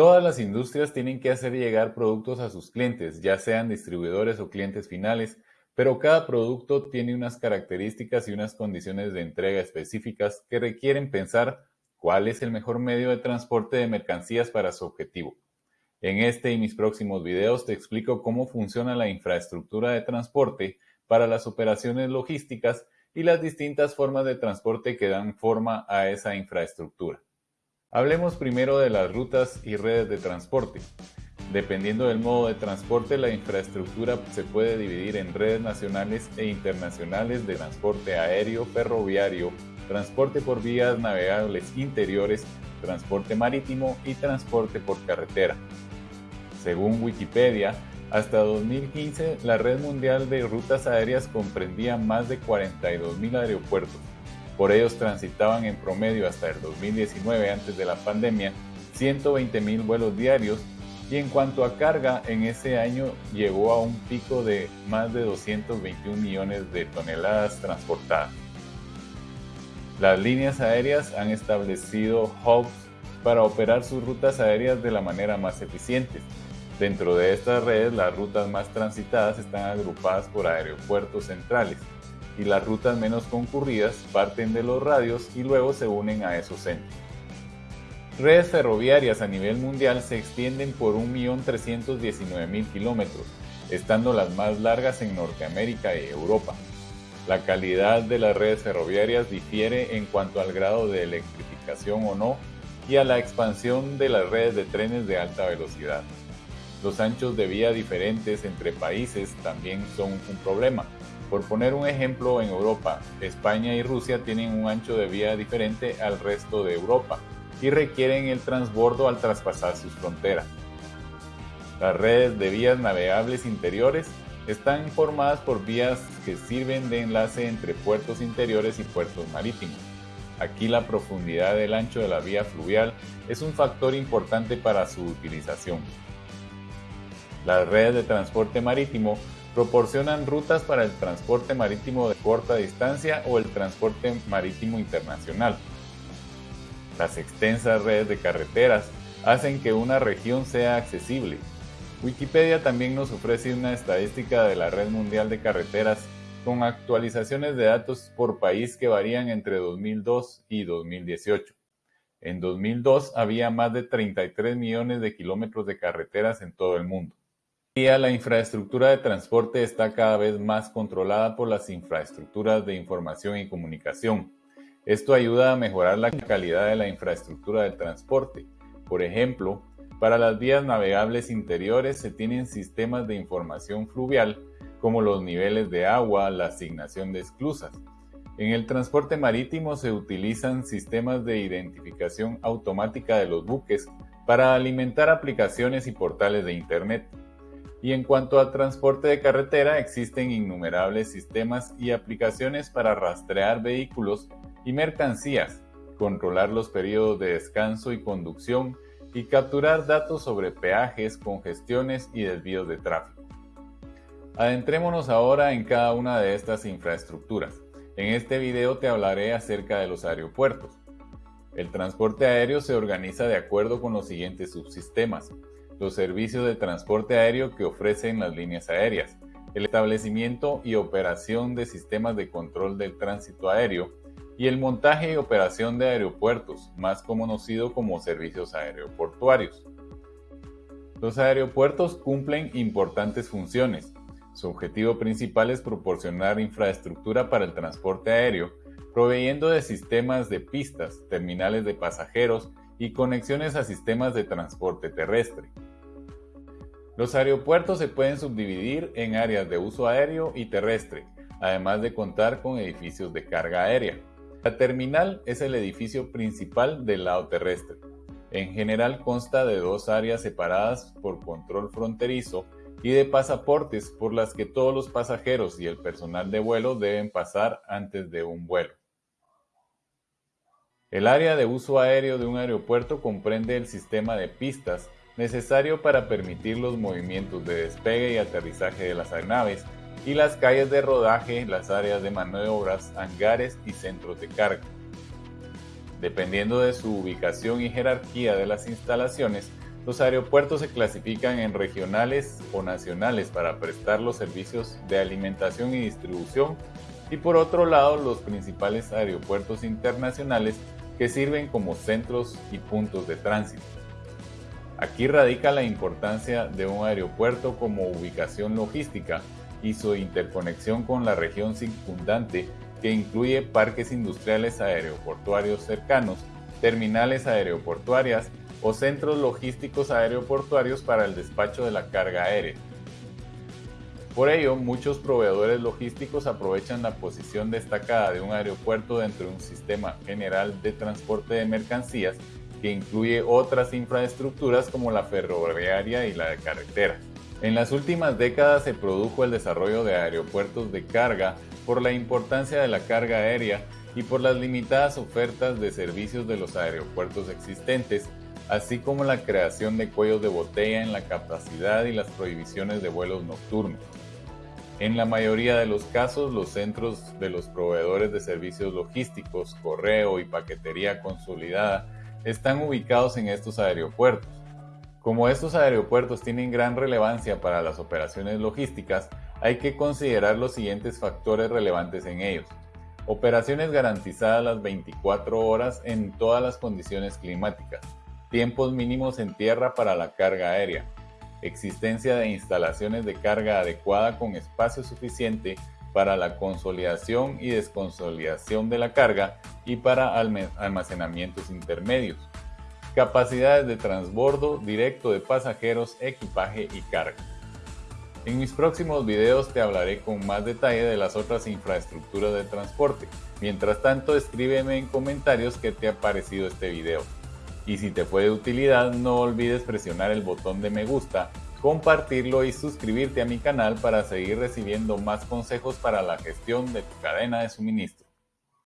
Todas las industrias tienen que hacer llegar productos a sus clientes, ya sean distribuidores o clientes finales, pero cada producto tiene unas características y unas condiciones de entrega específicas que requieren pensar cuál es el mejor medio de transporte de mercancías para su objetivo. En este y mis próximos videos te explico cómo funciona la infraestructura de transporte para las operaciones logísticas y las distintas formas de transporte que dan forma a esa infraestructura. Hablemos primero de las rutas y redes de transporte. Dependiendo del modo de transporte, la infraestructura se puede dividir en redes nacionales e internacionales de transporte aéreo, ferroviario, transporte por vías navegables interiores, transporte marítimo y transporte por carretera. Según Wikipedia, hasta 2015 la red mundial de rutas aéreas comprendía más de 42.000 aeropuertos. Por ellos transitaban en promedio hasta el 2019, antes de la pandemia, 120.000 vuelos diarios y en cuanto a carga, en ese año llegó a un pico de más de 221 millones de toneladas transportadas. Las líneas aéreas han establecido hubs para operar sus rutas aéreas de la manera más eficiente. Dentro de estas redes, las rutas más transitadas están agrupadas por aeropuertos centrales y las rutas menos concurridas parten de los radios y luego se unen a esos centros. Redes ferroviarias a nivel mundial se extienden por 1.319.000 kilómetros, estando las más largas en Norteamérica y Europa. La calidad de las redes ferroviarias difiere en cuanto al grado de electrificación o no y a la expansión de las redes de trenes de alta velocidad. Los anchos de vía diferentes entre países también son un problema. Por poner un ejemplo, en Europa, España y Rusia tienen un ancho de vía diferente al resto de Europa y requieren el transbordo al traspasar sus fronteras. Las redes de vías navegables interiores están formadas por vías que sirven de enlace entre puertos interiores y puertos marítimos. Aquí la profundidad del ancho de la vía fluvial es un factor importante para su utilización. Las redes de transporte marítimo proporcionan rutas para el transporte marítimo de corta distancia o el transporte marítimo internacional. Las extensas redes de carreteras hacen que una región sea accesible, Wikipedia también nos ofrece una estadística de la red mundial de carreteras con actualizaciones de datos por país que varían entre 2002 y 2018. En 2002 había más de 33 millones de kilómetros de carreteras en todo el mundo. La infraestructura de transporte está cada vez más controlada por las infraestructuras de información y comunicación. Esto ayuda a mejorar la calidad de la infraestructura de transporte. Por ejemplo, para las vías navegables interiores se tienen sistemas de información fluvial como los niveles de agua, la asignación de esclusas. En el transporte marítimo se utilizan sistemas de identificación automática de los buques para alimentar aplicaciones y portales de Internet. Y en cuanto al transporte de carretera, existen innumerables sistemas y aplicaciones para rastrear vehículos y mercancías, controlar los periodos de descanso y conducción, y capturar datos sobre peajes, congestiones y desvíos de tráfico. Adentrémonos ahora en cada una de estas infraestructuras. En este video te hablaré acerca de los aeropuertos. El transporte aéreo se organiza de acuerdo con los siguientes subsistemas. Los servicios de transporte aéreo que ofrecen las líneas aéreas, el establecimiento y operación de sistemas de control del tránsito aéreo, y el montaje y operación de aeropuertos, más conocido como servicios aeroportuarios. Los aeropuertos cumplen importantes funciones. Su objetivo principal es proporcionar infraestructura para el transporte aéreo, proveyendo de sistemas de pistas, terminales de pasajeros y conexiones a sistemas de transporte terrestre. Los aeropuertos se pueden subdividir en áreas de uso aéreo y terrestre, además de contar con edificios de carga aérea. La terminal es el edificio principal del lado terrestre. En general consta de dos áreas separadas por control fronterizo y de pasaportes por las que todos los pasajeros y el personal de vuelo deben pasar antes de un vuelo. El área de uso aéreo de un aeropuerto comprende el sistema de pistas necesario para permitir los movimientos de despegue y aterrizaje de las aeronaves y las calles de rodaje, las áreas de maniobras, hangares y centros de carga. Dependiendo de su ubicación y jerarquía de las instalaciones, Los aeropuertos se clasifican en regionales o nacionales para prestar los servicios de alimentación y distribución y por otro lado los principales aeropuertos internacionales que sirven como centros y puntos de tránsito. Aquí radica la importancia de un aeropuerto como ubicación logística y su interconexión con la región circundante que incluye parques industriales aeroportuarios cercanos, terminales aeroportuarias o centros logísticos aeroportuarios para el despacho de la carga aérea. Por ello, muchos proveedores logísticos aprovechan la posición destacada de un aeropuerto dentro de un sistema general de transporte de mercancías que incluye otras infraestructuras como la ferroviaria y la de carretera. En las últimas décadas se produjo el desarrollo de aeropuertos de carga por la importancia de la carga aérea y por las limitadas ofertas de servicios de los aeropuertos existentes, así como la creación de cuellos de botella en la capacidad y las prohibiciones de vuelos nocturnos. En la mayoría de los casos, los centros de los proveedores de servicios logísticos, correo y paquetería consolidada están ubicados en estos aeropuertos. Como estos aeropuertos tienen gran relevancia para las operaciones logísticas, hay que considerar los siguientes factores relevantes en ellos. Operaciones garantizadas las 24 horas en todas las condiciones climáticas. Tiempos mínimos en tierra para la carga aérea. Existencia de instalaciones de carga adecuada con espacio suficiente para la consolidación y desconsolidación de la carga y para almacenamientos intermedios capacidades de transbordo directo de pasajeros, equipaje y carga. En mis próximos videos te hablaré con más detalle de las otras infraestructuras de transporte. Mientras tanto, escríbeme en comentarios qué te ha parecido este video. Y si te fue de utilidad, no olvides presionar el botón de me gusta, compartirlo y suscribirte a mi canal para seguir recibiendo más consejos para la gestión de tu cadena de suministro.